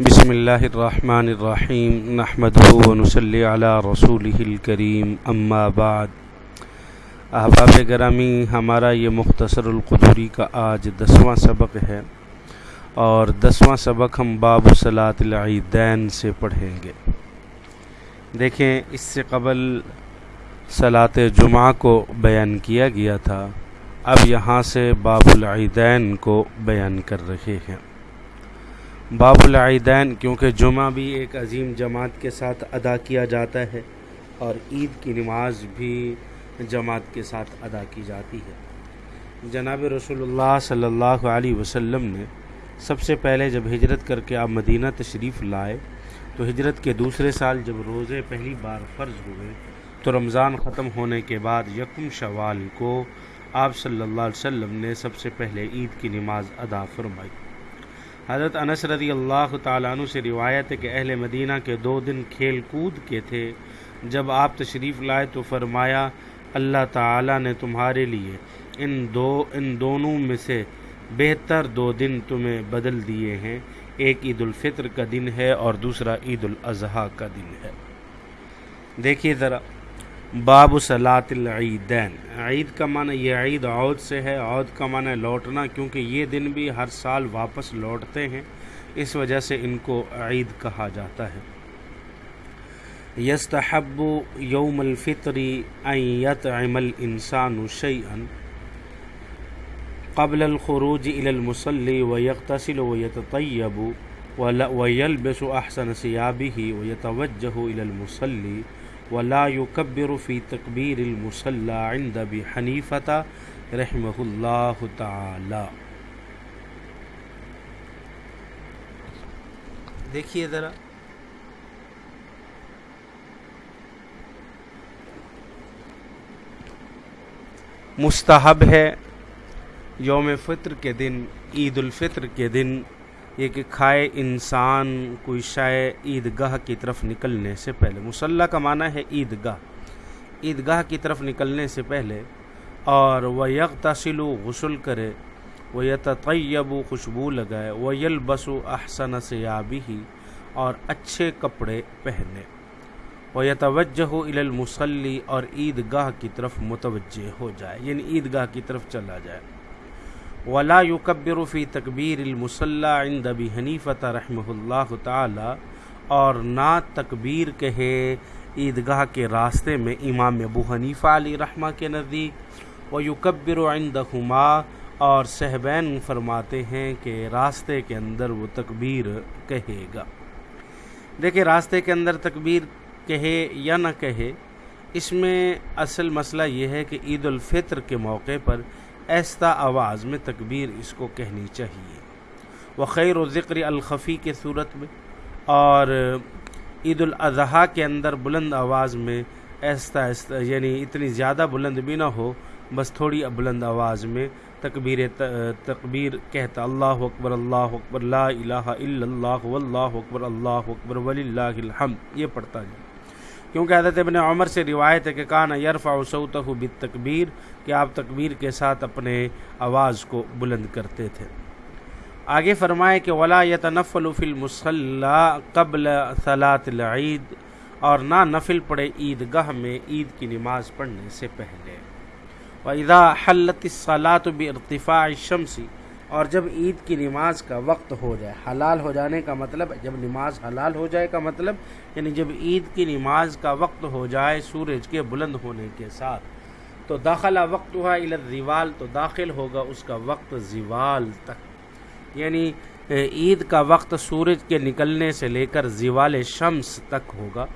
بسم اللہ الرحمن الرحیم نحمد ونسلی علی رسول الکریم، اما بعد۔ احباب گرامی، ہمارا یہ مختصر القدوری کا آج دسواں سبق ہے اور دسواں سبق ہم باب صلاۃ العیدین سے پڑھیں گے۔ دیکھیں، اس سے قبل صلاۃ جمعہ کو بیان کیا گیا تھا۔ اب یہاں سے باب العیدین کو بیان کر رہے ہیں۔ باب العیدین، کیونکہ جمعہ بھی ایک عظیم جماعت کے ساتھ ادا کیا جاتا ہے اور عید کی نماز بھی جماعت کے ساتھ ادا کی جاتی ہے۔ جناب رسول اللہ صلی اللہ علیہ وسلم نے سب سے پہلے جب ہجرت کر کے آپ مدینہ تشریف لائے، تو ہجرت کے دوسرے سال جب روزے پہلی بار فرض ہوئے، تو رمضان ختم ہونے کے بعد یکم شوال کو آپ صلی اللہ علیہ وسلم نے سب سے پہلے عید کی نماز ادا فرمائی۔ حضرت انس رضی اللہ تعالیٰ عنہ سے روایت ہے کہ اہل مدینہ کے دو دن کھیل کود کے تھے۔ جب آپ تشریف لائے تو فرمایا، اللہ تعالیٰ نے تمہارے لیے ان دو، ان دونوں میں سے بہتر دو دن تمہیں بدل دیے ہیں۔ ایک عید الفطر کا دن ہے اور دوسرا عید الاضحیٰ کا دن ہے۔ دیکھیے ذرا۔ باب صلاۃ العیدین۔ عید کا معنی یہ عید عود سے ہے عود کا معنی لوٹنا، کیونکہ یہ دن بھی ہر سال واپس لوٹتے ہیں۔ اس وجہ سے ان کو عید کہا جاتا ہے۔ یستحب یوم الفطری یطعم الانسان شیئا قبل الخروج الى المصلی ويغتسل ويتطيب ويلبس احسن ثيابه ويتوجه الى المصلی ولا يكبر في تكبير المصلى عند ابي حنيفه رحمه الله تعالى. دیکھیے ذرا۔ مستحب ہے یوم فطر کے دن، عید الفطر کے دن۔ یہ کہ کھائے انسان کوئی شائع عید گاہ کی طرف نکلنے سے پہلے۔ مسلح کا معنی ہے عید گاہ عید گاہ کی طرف نکلنے سے پہلے اور وہ یک تسل و غسل کرے وہ یتطیب و خوشبو لگائے وہ یلبس و احسن سیابی ہی اور اچھے کپڑے پہنے۔ وہ یتوجہ المسلی اور عید گاہ کی طرف متوجہ ہو جائے یعنی عید گاہ کی طرف چلا جائے۔ ولا يكبر فی تکبیر المصلح عند ابی حنیفۃ رحمہ اللہ تعالی اور نہ تکبیر کہے عیدگاہ کے راستے میں امام ابو حنیفہ علی رحمہ کے نزدیک و یکبر عندہما اور صحبین فرماتے ہیں کہ راستے کے اندر وہ تکبیر کہے گا۔ دیکھیں، راستے کے اندر تکبیر کہے یا نہ کہے، اس میں اصل مسئلہ یہ ہے کہ عید الفطر کے موقع پر ایستا آواز میں تکبیر اس کو کہنی چاہیے۔ وہ خیر و ذکر الخفی کے صورت میں اور عید الاضحیٰ کے اندر بلند آواز میں ایستا ایستا یعنی اتنی زیادہ بلند بھی نہ ہو، بس تھوڑی بلند آواز میں تکبیر تکبیر کہتا اللہ اکبر اللہ اکبر، لا الہ الا اللہ، واللہ اکبر، اللہ اکبر ولی اللہ الحمد، یہ پڑھتا جائے۔ کیونکہ حضرت ابن عمر سے روایت ہے کہ کانا یرفع صوتہ بالتکبیر کہ آپ تکبیر کے ساتھ اپنے آواز کو بلند کرتے تھے۔ آگے فرمائے کہ ولا یتنفل فی المصلی قبل صلاۃ العید اور نہ نفل پڑے عید گاہ میں عید کی نماز پڑھنے سے پہلے۔ وَإِذَا حَلَّتِ الصَّلَاةُ بِارْتِفَاعِ الشَّمْسِ اور جب عید کی نماز کا وقت ہو جائے، حلال ہو جانے کا مطلب جب نماز حلال ہو جائے کا مطلب یعنی جب عید کی نماز کا وقت ہو جائے سورج کے بلند ہونے کے ساتھ، تو داخلہ وقت ہوا زوال تو داخل ہوگا اس کا وقت زوال تک۔ یعنی عید کا وقت سورج کے نکلنے سے لے کر زوال شمس تک ہوگا۔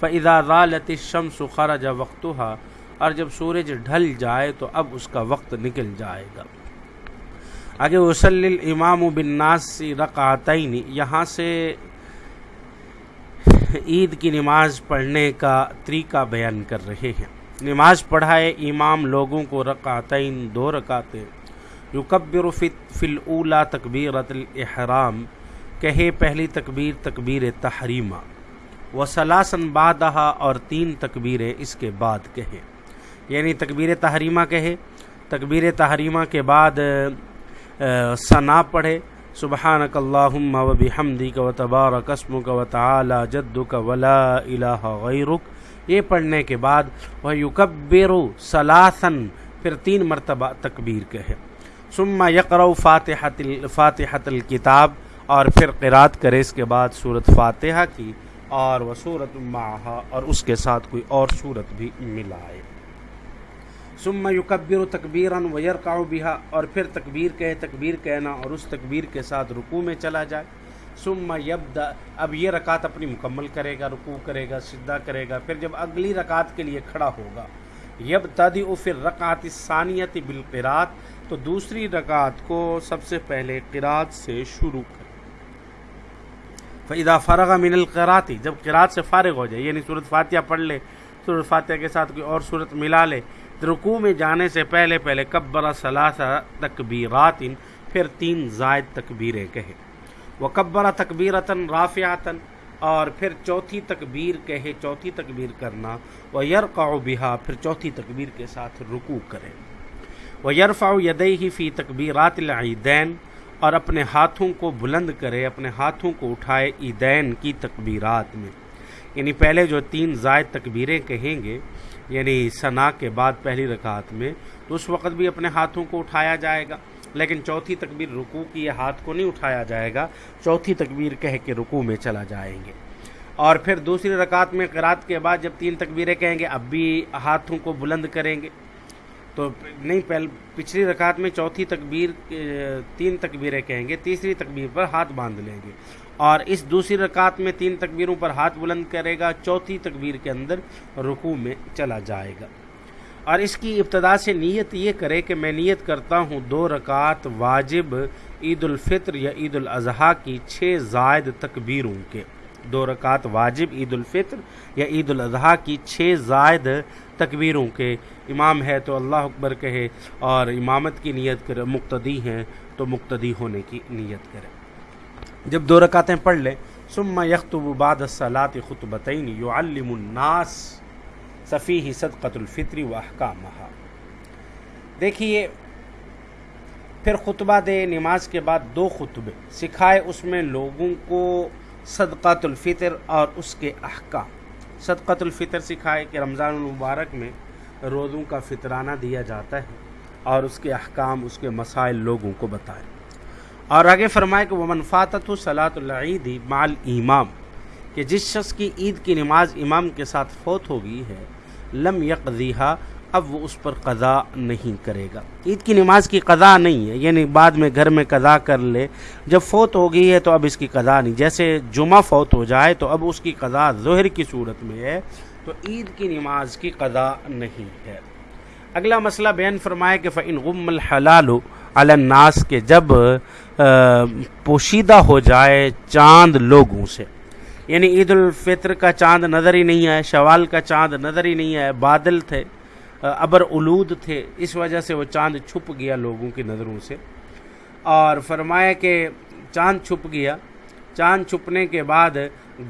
فضا رالت شمس خرج وقت اور جب سورج ڈھل جائے تو اب اس کا وقت نکل جائے گا۔ آگے وسل امام و بنناسی رقعتین یہاں سے عید کی نماز پڑھنے کا طریقہ بیان کر رہے ہیں۔ نماز پڑھائے امام لوگوں کو رقعتین دو رکعتیں۔ یکبر فی الاولا تکبیرت الاحرام، کہے پہلی تکبیر تکبیر تحریمہ۔ و سلاسن بادہ اور تین تکبیریں اس کے بعد کہے۔ یعنی تکبیر تحریمہ کہے۔ تکبیر تحریمہ کے بعد ثنا پڑھے۔ سبحانک اللہم و بحمدک و تبارک اسمک و تعالی جدک ولا الہ غیرک۔ یہ پڑھنے کے بعد وہ یکبر سلاسن پھر تین مرتبہ تکبیر کہے۔ ثم یقرأ فاتحت فاتحت الکتاب، اور پھر قرات کرے اس کے بعد صورت فاتحہ کی، اور وہ صورت معہا، اور اس کے ساتھ کوئی اور صورت بھی ملائے۔ ثم یکبر تکبیرا و یرکع بها، اور پھر تکبیر کہے، تکبیر کہنا، اور اس تکبیر کے ساتھ رکوع میں چلا جائے۔ ثم یبدا اب یہ رکعت اپنی مکمل کرے گا، رکوع کرے گا، سجدہ کرے گا، پھر جب اگلی رکعت کے لیے کھڑا ہوگا۔ یبتدئ پھر رکعت الثانیہ بالقرات تو دوسری رکعت کو سب سے پہلے قرات سے شروع کرے۔ فَإِذَا فرغ من القراتی جب قرات سے فارغ ہو جائے یعنی صورت فاتحہ پڑھ لے صورت فاتحہ کے ساتھ کوئی اور صورت ملا لے رکوع میں جانے سے پہلے پہلے کبر ثلاثہ تکبیرات پھر تین زائد تکبیریں کہے۔ وہ کبرا تکبیرتاً رافعتاً اور پھر چوتھی تکبیر کہے، چوتھی تکبیر کرنا۔ وہ یرقع بہا، پھر چوتھی تکبیر کے ساتھ رکوع کرے۔ وہ یرفع یدیہ فی تکبیرات العیدین، اور اپنے ہاتھوں کو بلند کرے، اپنے ہاتھوں کو اٹھائے عیدین کی تکبیرات میں۔ یعنی پہلے جو تین زائد تکبیریں کہیں گے یعنی ثنا کے بعد پہلی رکعت میں، تو اس وقت بھی اپنے ہاتھوں کو اٹھایا جائے گا۔ لیکن چوتھی تکبیر رکوع کی یہ ہاتھ کو نہیں اٹھایا جائے گا، چوتھی تکبیر کہہ کے رکوع میں چلا جائیں گے۔ اور پھر دوسری رکعت میں قرات کے بعد جب تین تکبیریں کہیں گے، اب بھی ہاتھوں کو بلند کریں گے۔ تو نہیں، پہل، پچھلی رکعت میں چوتھی تکبیر، تین تکبیریں کہیں گے، تیسری تکبیر پر ہاتھ باندھ لیں گے۔ اور اس دوسری رکعت میں تین تکبیروں پر ہاتھ بلند کرے گا، چوتھی تکبیر کے اندر رکوع میں چلا جائے گا۔ اور اس کی ابتدا سے نیت یہ کرے کہ میں نیت کرتا ہوں دو رکعت واجب، عید الفطر یا عید الاضحیٰ کی چھ زائد تکبیروں کے۔ دو رکعت واجب، عید الفطر یا عید الاضحیٰ کی چھ زائد تکبیروں کے۔ امام ہے تو اللہ اکبر کہے اور امامت کی نیت کرے مقتدی ہیں تو مقتدی ہونے کی نیت کرے۔ جب دو رکعتیں پڑھ لیں ثم یخطب بعد الصلاۃ خطبتین یعلم الناس صفیح صدقۃ الفطری و احکامہ دیکھیے، پھر خطبہ دے نماز کے بعد دو خطبے، سکھائے اس میں لوگوں کو صدقۃ الفطر اور اس کے احکام۔ صدقۃ الفطر سکھائے کہ رمضان المبارک میں روزوں کا فطرانہ دیا جاتا ہے اور اس کے احکام، اس کے مسائل لوگوں کو بتائے۔ اور آگے فرمائے کہ وہ منفاطت صلاۃ العید مال امام کہ جس شخص کی عید کی نماز امام کے ساتھ فوت ہو گئی ہے، لم یکیہ اب وہ اس پر قضا نہیں کرے گا۔ عید کی نماز کی قضا نہیں ہے یعنی بعد میں گھر میں قضا کر لے۔ جب فوت ہو گئی ہے تو اب اس کی قضا نہیں۔ جیسے جمعہ فوت ہو جائے تو اب اس کی قضا ظہر کی صورت میں ہے، تو عید کی نماز کی قضا نہیں ہے۔ اگلا مسئلہ بیان فرمائے کہ فعن غم الحلال الناس کے جب پوشیدہ ہو جائے چاند لوگوں سے۔ یعنی عید الفطر کا چاند نظر ہی نہیں آئے، شوال کا چاند نظر ہی نہیں آئے، بادل تھے ابر الود تھے، اس وجہ سے وہ چاند چھپ گیا لوگوں کی نظروں سے۔ اور فرمایا کہ چاند چھپ گیا۔ چاند چھپنے کے بعد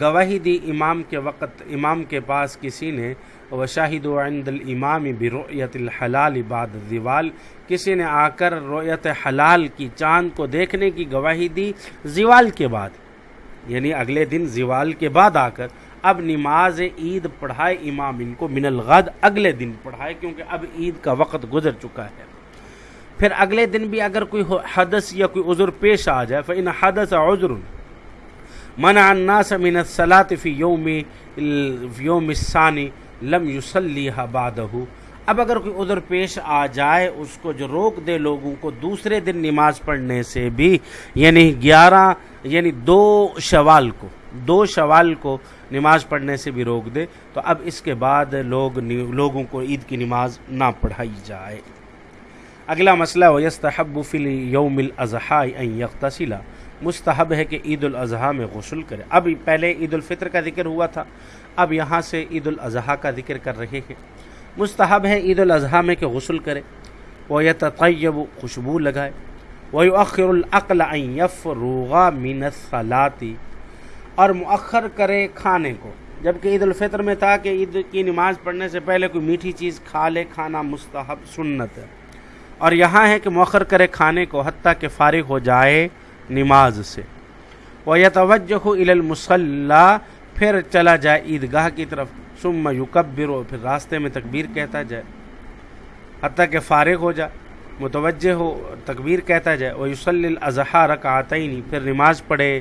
گواہی دی امام کے وقت، امام کے پاس کسی نے و شاہد و عند الامام برؤیت الحلال بعد زوال کسی نے آ کر رویت حلال کی چاند کو دیکھنے کی گواہی دی زوال کے بعد۔ یعنی اگلے دن زوال کے بعد آ کر۔ اب نماز عید پڑھائے امام ان کو من الغد اگلے دن پڑھائے کیونکہ اب عید کا وقت گزر چکا ہے۔ پھر اگلے دن بھی اگر کوئی حدث یا کوئی عذر پیش آ جائے، فإن حدث عذر۔ منع الناس من الصلاة في يوم يوم الثاني لم يصليها بعده اب اگر کوئی عذر پیش آ جائے، اس کو جو روک دے لوگوں کو دوسرے دن نماز پڑھنے سے بھی یعنی گیارہ یعنی دو شوال کو، دو شوال کو نماز پڑھنے سے بھی روک دے، تو اب اس کے بعد لوگ لوگوں کو عید کی نماز نہ پڑھائی جائے۔ اگلا مسئلہ و یستحب فی یوم الاضحیٰ ان یغتسلا مستحب ہے کہ عید الاضحیٰ میں غسل کرے۔ اب پہلے عید الفطر کا ذکر ہوا تھا، اب یہاں سے عید الاضحیٰ کا ذکر کر رہے ہیں۔ مستحب ہے عید الاضحیٰ میں کہ غسل کرے۔ وہ یہ تطیب خوشبو لگائے۔ وہ اخر العقل یف روغا الصلاتی اور مؤخر کرے کھانے کو۔ جبکہ عید الفطر میں تھا کہ عید کی نماز پڑھنے سے پہلے کوئی میٹھی چیز کھا لے، کھانا مستحب سنت ہے۔ اور یہاں ہے کہ مؤخر کرے کھانے کو، حتیٰ کہ فارغ ہو جائے۔ نماز سے۔ وہ یا توجہ پھر چلا جائے عیدگاہ کی طرف۔ ثم یکبر و پھر راستے میں تکبیر کہتا جائے۔ حتیٰ کہ فارغ ہو جائے، متوجہ ہو، تکبیر کہتا جائے۔ وہ یوسل الاضحیٰ رکعتین پھر نماز پڑھے۔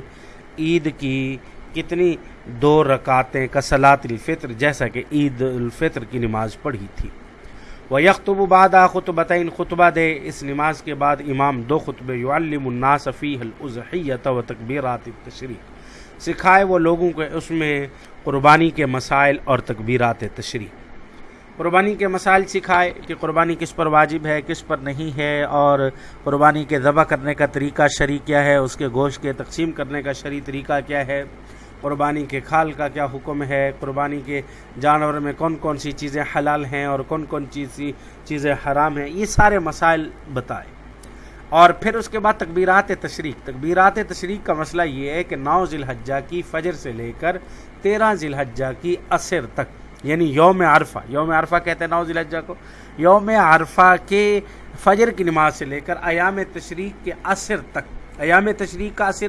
عید کی کتنی دو رکعتیں کسلات الفطر، جیسا کہ عید الفطر کی نماز پڑھی تھی۔ وہ یکتب بعد خطبتین خطبہ دے۔ اس نماز کے بعد امام دو خطبے یعلم الناس فیہ الازحیت و تکبیرات التشریق سکھائے وہ لوگوں کو اس میں قربانی کے مسائل اور تکبیرات تشریح۔ قربانی کے مسائل سکھائے کہ قربانی کس پر واجب ہے، کس پر نہیں ہے، اور قربانی کے ذبح کرنے کا طریقہ شریع کیا ہے، اس کے گوشت کے تقسیم کرنے کا شریع طریقہ کیا ہے۔ قربانی کے کھال کا کیا حکم ہے؟ قربانی کے جانور میں کون کون سی چیزیں حلال ہیں اور کون کون چیز چیزیں حرام ہیں؟ یہ سارے مسائل بتائے۔ اور پھر اس کے بعد تکبیرات تشریق۔ تکبیرات تشریق کا مسئلہ یہ ہے کہ نو ذی الحجہ کی فجر سے لے کر تیرہ ذی الحجہ کی عصر تک یعنی یوم عرفہ۔ یوم عرفہ کہتے ہیں نو ذی الحجہ کو۔ یوم عرفہ کے فجر کی نماز سے لے کر ایام تشریق کے عصر تک۔ ایام تشریق کا اثر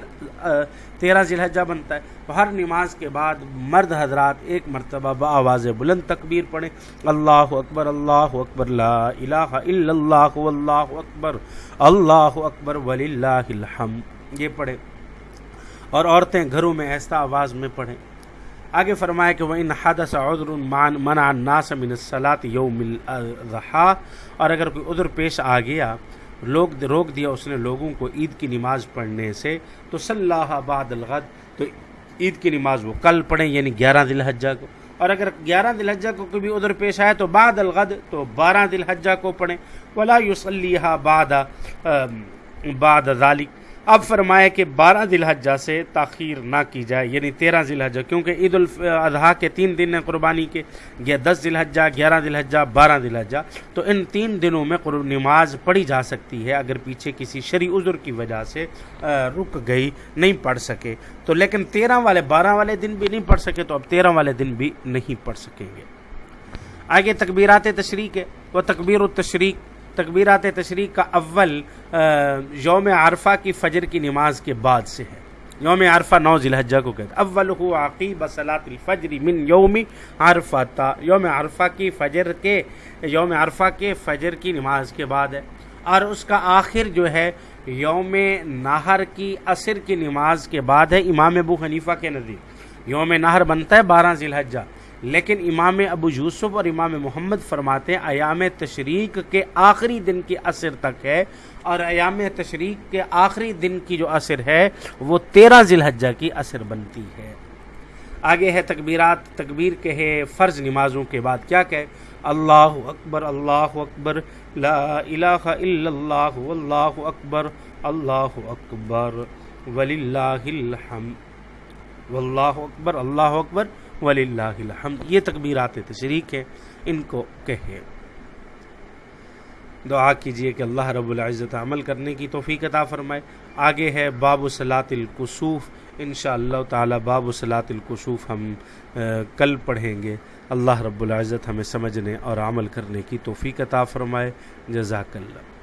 تیرہ ذی الحجہ بنتا ہے۔ تو ہر نماز کے بعد مرد حضرات ایک مرتبہ بآواز بلند تکبیر پڑھیں۔ اللہ اکبر اللہ اکبر، لا الہ الا اللہ، واللہ اکبر، اللہ اکبر، وللہ الحمد۔ یہ پڑھیں۔ اور عورتیں گھروں میں ایسا آواز میں پڑھیں۔ آگے فرمائے کہ وہ ان حدث عذر منع الناس من الصلاة یوم الاضحیٰ اور اگر کوئی عذر پیش آ گیا لوگ روک دیا اس نے لوگوں کو عید کی نماز پڑھنے سے، تو صلی اللہ بعد الغد، تو عید کی نماز وہ کل پڑھیں یعنی گیارہ دل حجہ کو۔ اور اگر گیارہ دل حجہ کو کبھی ادھر پیش آئے تو بعد الغد، تو بارہ دل حجہ کو پڑھیں۔ ولا یوسلیہ بعد بعد ذالک اب فرمائے کہ بارہ ذی الحجہ سے تاخیر نہ کی جائے یعنی تیرہ ذی الحجہ کیونکہ عید الاضحیٰ کے تین دن ہیں قربانی کے دس ذی الحجہ گیارہ ذی الحجہ بارہ ذی الحجہ تو ان تین دنوں میں نماز پڑھی جا سکتی ہے، اگر پیچھے کسی شرع عذر کی وجہ سے رک گئی، نہیں پڑھ سکے۔ تو لیکن تیرہ والے، بارہ والے دن بھی نہیں پڑھ سکے، تو اب تیرہ والے دن بھی نہیں پڑھ سکیں گے۔ آگے تکبیرات تشریق ہے، وہ تکبیر التشریق تکبیرات تشریق کا اول یوم عرفہ کی فجر کی نماز کے بعد سے ہے۔ یوم عرفہ نو ذی الحجہ کو کہتے اول ہو عقیب صلاۃ الفجر من یوم عرفہ تا۔ یوم عرفہ کی فجر کے، یوم عرفہ کے فجر کی نماز کے بعد ہے۔ اور اس کا آخر جو ہے، یوم نہر کی عصر کی نماز کے بعد ہے۔ امام ابو حنیفہ کے نزدیک۔ یوم نہر بنتا ہے بارہ ذی الحجہ لیکن امام ابو یوسف اور امام محمد فرماتے ہیں، ایام تشریق کے آخری دن کی اثر تک ہے اور ایام تشریق کے آخری دن کی جو اثر ہے، وہ تیرہ ذی الحجہ کی اثر بنتی ہے۔ آگے ہے تکبیرات، تکبیر کے ہے فرض نمازوں کے بعد کیا کہ اللہ اکبر اللہ اکبر، لا الہ الا اللہ، واللہ اکبر، اللہ اکبر وللہ الحمد واللہ اکبر، اللہ اکبر ولی اللہ الحمد. یہ تکبیرات تشریق ہیں، ان کو کہے دعا کیجیے کہ اللہ رب العزت عمل کرنے کی توفیق عطا فرمائے۔ آگے ہے باب و صلاۃ القصوف ان شاء اللہ تعالیٰ باب صلاۃ القصوف ہم کل پڑھیں گے۔ اللہ رب العزت ہمیں سمجھنے اور عمل کرنے کی توفیق عطا فرمائے۔ جزاک اللہ۔